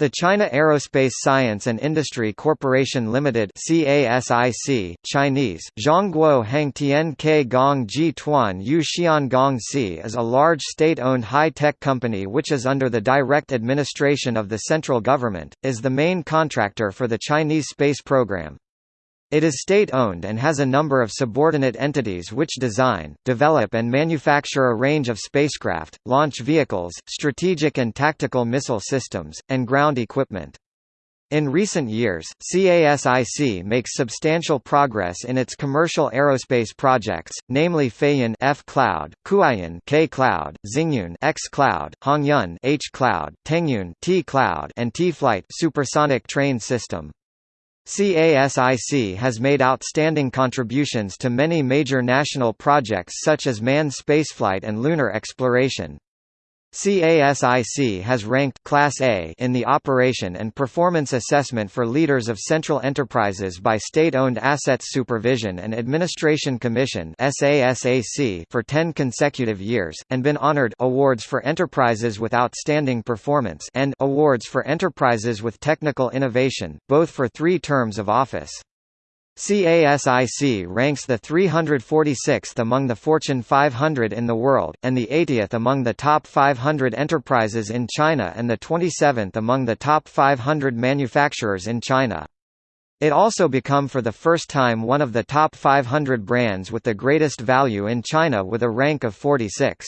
The China Aerospace Science and Industry Corporation Limited CASIC, Chinese, Zhongguo Hangtian Ke Gong Ji Tuan Yu Xian Gong Si is a large state-owned high-tech company which is under the direct administration of the central government, is the main contractor for the Chinese space program. It is state-owned and has a number of subordinate entities which design, develop and manufacture a range of spacecraft, launch vehicles, strategic and tactical missile systems, and ground equipment. In recent years, CASIC makes substantial progress in its commercial aerospace projects, namely Feiyun F Cloud, Kuaiyun K Cloud, Xingyun X Cloud, Hongyun H Cloud, Tengyun T Cloud, and T-Flight supersonic train system. CASIC has made outstanding contributions to many major national projects such as manned spaceflight and lunar exploration. CASIC has ranked Class A in the Operation and Performance Assessment for Leaders of Central Enterprises by State-Owned Assets Supervision and Administration Commission for 10 consecutive years, and been honored awards for enterprises with outstanding performance and awards for enterprises with technical innovation, both for three terms of office. CASIC ranks the 346th among the Fortune 500 in the world, and the 80th among the top 500 enterprises in China and the 27th among the top 500 manufacturers in China. It also become for the first time one of the top 500 brands with the greatest value in China with a rank of 46.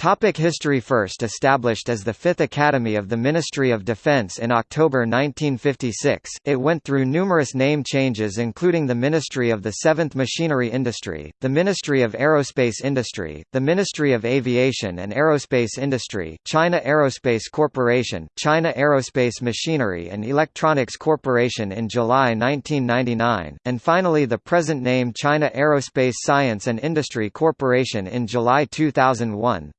Topic history First established as the Fifth Academy of the Ministry of Defense in October 1956, it went through numerous name changes including the Ministry of the Seventh Machinery Industry, the Ministry of Aerospace Industry, the Ministry of Aviation and Aerospace Industry, China Aerospace Corporation, China Aerospace Machinery and Electronics Corporation in July 1999, and finally the present name China Aerospace Science and Industry Corporation in July 2001.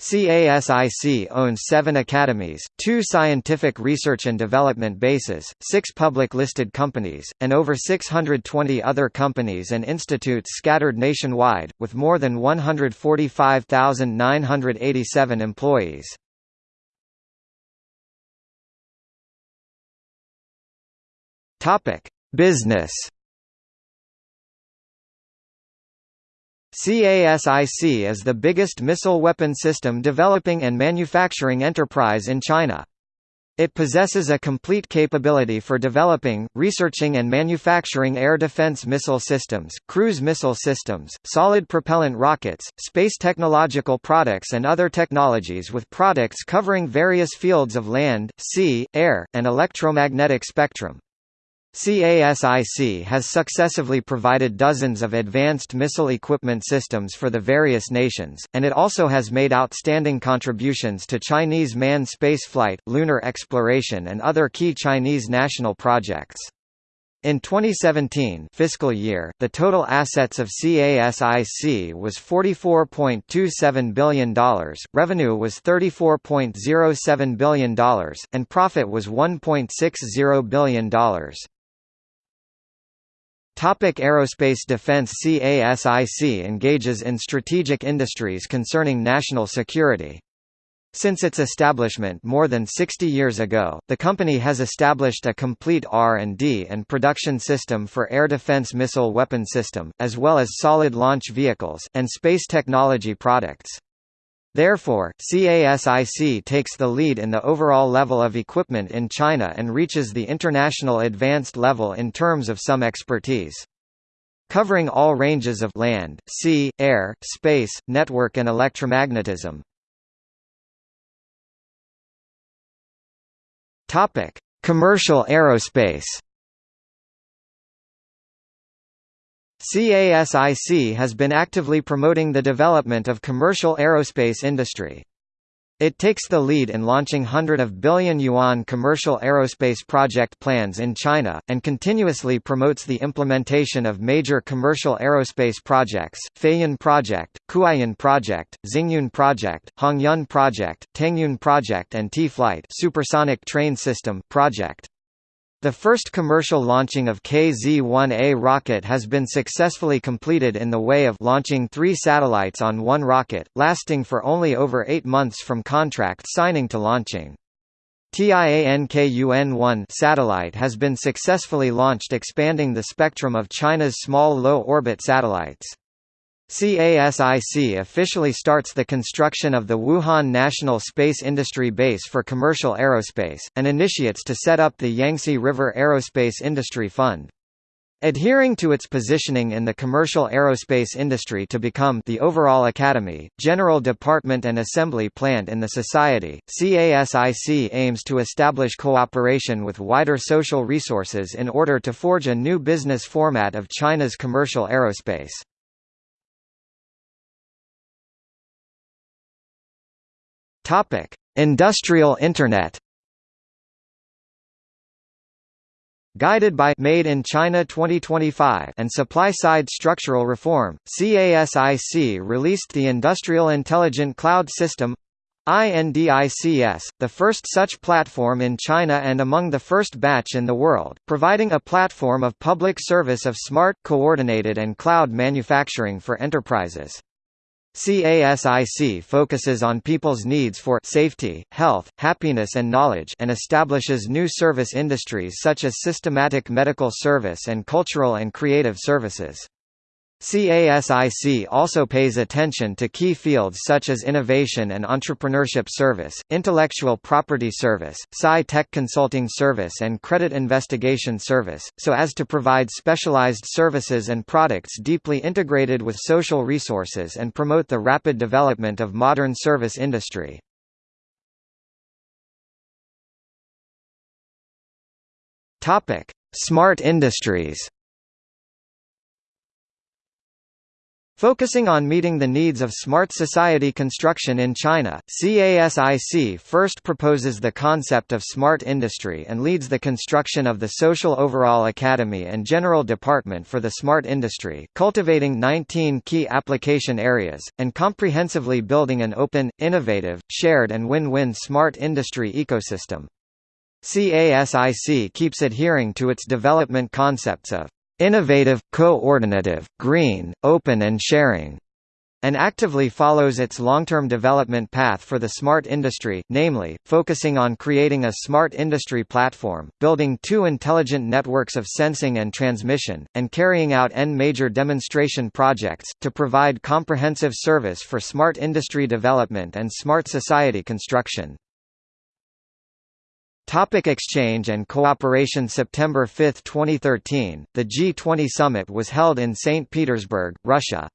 CASIC owns seven academies, two scientific research and development bases, six public listed companies, and over 620 other companies and institutes scattered nationwide, with more than 145,987 employees. Business CASIC is the biggest missile weapon system developing and manufacturing enterprise in China. It possesses a complete capability for developing, researching and manufacturing air defense missile systems, cruise missile systems, solid propellant rockets, space technological products and other technologies with products covering various fields of land, sea, air, and electromagnetic spectrum. CASIC has successively provided dozens of advanced missile equipment systems for the various nations, and it also has made outstanding contributions to Chinese manned spaceflight, lunar exploration and other key Chinese national projects. In 2017 fiscal year, the total assets of CASIC was $44.27 billion, revenue was $34.07 billion, and profit was $1.60 billion. Topic Aerospace Defense CASIC engages in strategic industries concerning national security. Since its establishment more than 60 years ago, the company has established a complete R&D and production system for air defense missile weapon system, as well as solid launch vehicles, and space technology products. Therefore, CASIC takes the lead in the overall level of equipment in China and reaches the international advanced level in terms of some expertise. Covering all ranges of land, sea, air, space, network and electromagnetism. Commercial aerospace CASIC has been actively promoting the development of commercial aerospace industry. It takes the lead in launching hundred of billion yuan commercial aerospace project plans in China, and continuously promotes the implementation of major commercial aerospace projects, Feiyun Project, Kuaiyun Project, Xingyun Project, Hongyun Project, Tengyun Project and T-Flight Supersonic Train System project. The first commercial launching of KZ-1A rocket has been successfully completed in the way of launching three satellites on one rocket, lasting for only over eight months from contract signing to launching. Tiankun-1 satellite has been successfully launched expanding the spectrum of China's small low-orbit satellites. CASIC officially starts the construction of the Wuhan National Space Industry Base for commercial aerospace, and initiates to set up the Yangtze River Aerospace Industry Fund. Adhering to its positioning in the commercial aerospace industry to become the overall academy, general department and assembly plant in the society, CASIC aims to establish cooperation with wider social resources in order to forge a new business format of China's commercial aerospace. Topic: Industrial Internet. Guided by Made in China 2025 and supply-side structural reform, CASIC released the Industrial Intelligent Cloud System INDICS, the first such platform in China and among the first batch in the world, providing a platform of public service of smart, coordinated and cloud manufacturing for enterprises. CASIC focuses on people's needs for safety, health, happiness and knowledge and establishes new service industries such as systematic medical service and cultural and creative services. CASIC also pays attention to key fields such as innovation and entrepreneurship service, intellectual property service, sci-tech consulting service and credit investigation service, so as to provide specialized services and products deeply integrated with social resources and promote the rapid development of modern service industry. Smart industries Focusing on meeting the needs of smart society construction in China, CASIC first proposes the concept of smart industry and leads the construction of the Social Overall Academy and General Department for the Smart Industry cultivating 19 key application areas, and comprehensively building an open, innovative, shared and win-win smart industry ecosystem. CASIC keeps adhering to its development concepts of innovative, coordinative, green, open and sharing, and actively follows its long-term development path for the smart industry, namely, focusing on creating a smart industry platform, building two intelligent networks of sensing and transmission, and carrying out N major demonstration projects, to provide comprehensive service for smart industry development and smart society construction. Topic exchange and cooperation September 5, 2013, the G20 summit was held in St. Petersburg, Russia.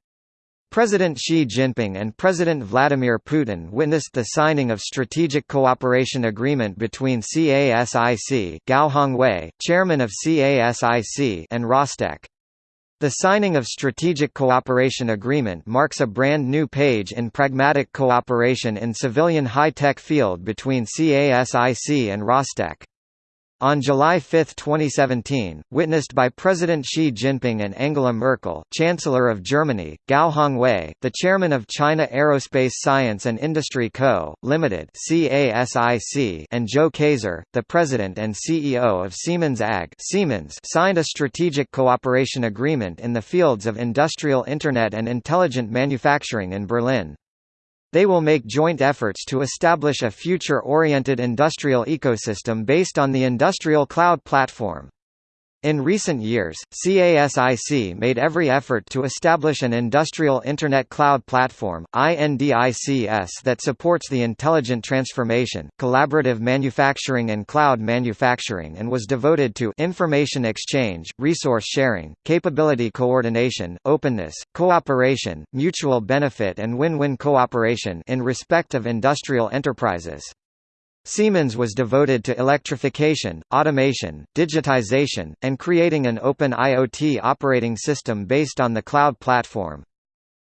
President Xi Jinping and President Vladimir Putin witnessed the signing of Strategic Cooperation Agreement between CASIC Gao Hongwei, chairman of CASIC and Rostec. The signing of Strategic Cooperation Agreement marks a brand new page in pragmatic cooperation in civilian high-tech field between CASIC and Rostec. On July 5, 2017, witnessed by President Xi Jinping and Angela Merkel, Chancellor of Germany, Gao Hongwei, the chairman of China Aerospace Science and Industry Co., Limited (CASIC), and Joe Kaeser, the president and CEO of Siemens AG, Siemens, signed a strategic cooperation agreement in the fields of industrial Internet and intelligent manufacturing in Berlin. They will make joint efforts to establish a future-oriented industrial ecosystem based on the industrial cloud platform. In recent years, CASIC made every effort to establish an industrial Internet cloud platform INDICS that supports the intelligent transformation, collaborative manufacturing and cloud manufacturing and was devoted to information exchange, resource sharing, capability coordination, openness, cooperation, mutual benefit and win-win cooperation in respect of industrial enterprises. Siemens was devoted to electrification, automation, digitization, and creating an open IoT operating system based on the cloud platform.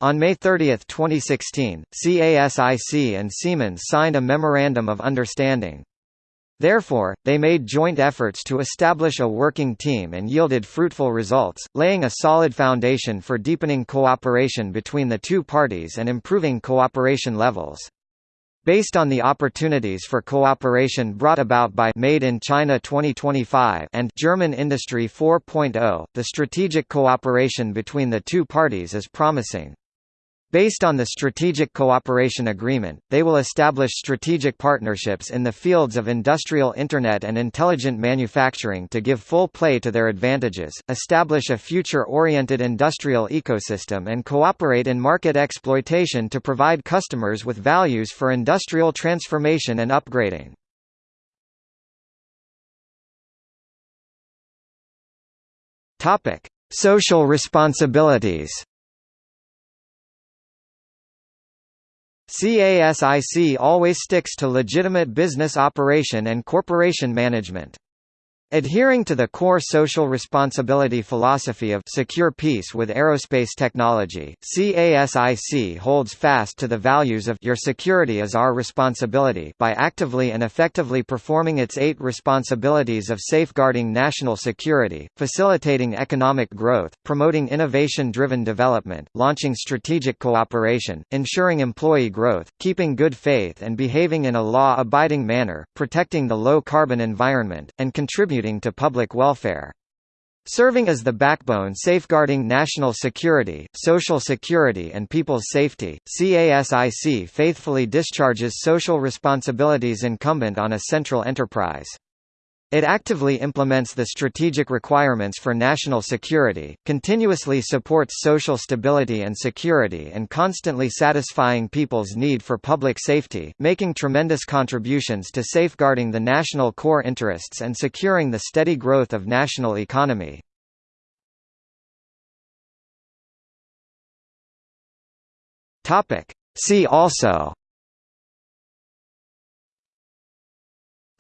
On May 30, 2016, CASIC and Siemens signed a Memorandum of Understanding. Therefore, they made joint efforts to establish a working team and yielded fruitful results, laying a solid foundation for deepening cooperation between the two parties and improving cooperation levels. Based on the opportunities for cooperation brought about by Made in China 2025 and German Industry 4.0, the strategic cooperation between the two parties is promising. Based on the Strategic Cooperation Agreement, they will establish strategic partnerships in the fields of industrial Internet and intelligent manufacturing to give full play to their advantages, establish a future-oriented industrial ecosystem and cooperate in market exploitation to provide customers with values for industrial transformation and upgrading. Social responsibilities CASIC always sticks to legitimate business operation and corporation management. Adhering to the core social responsibility philosophy of secure peace with aerospace technology, CASIC holds fast to the values of your security is our responsibility by actively and effectively performing its eight responsibilities of safeguarding national security, facilitating economic growth, promoting innovation-driven development, launching strategic cooperation, ensuring employee growth, keeping good faith and behaving in a law-abiding manner, protecting the low-carbon environment, and contributing contributing to public welfare. Serving as the backbone safeguarding national security, social security and people's safety, CASIC faithfully discharges social responsibilities incumbent on a central enterprise. It actively implements the strategic requirements for national security, continuously supports social stability and security and constantly satisfying people's need for public safety, making tremendous contributions to safeguarding the national core interests and securing the steady growth of national economy. See also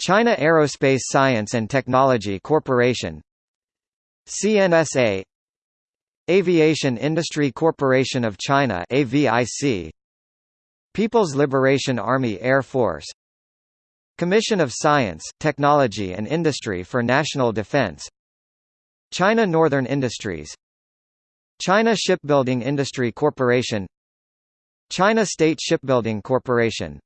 China Aerospace Science and Technology Corporation CNSA Aviation Industry Corporation of China AVIC People's Liberation Army Air Force Commission of Science, Technology and Industry for National Defense China Northern Industries China Shipbuilding Industry Corporation China State Shipbuilding Corporation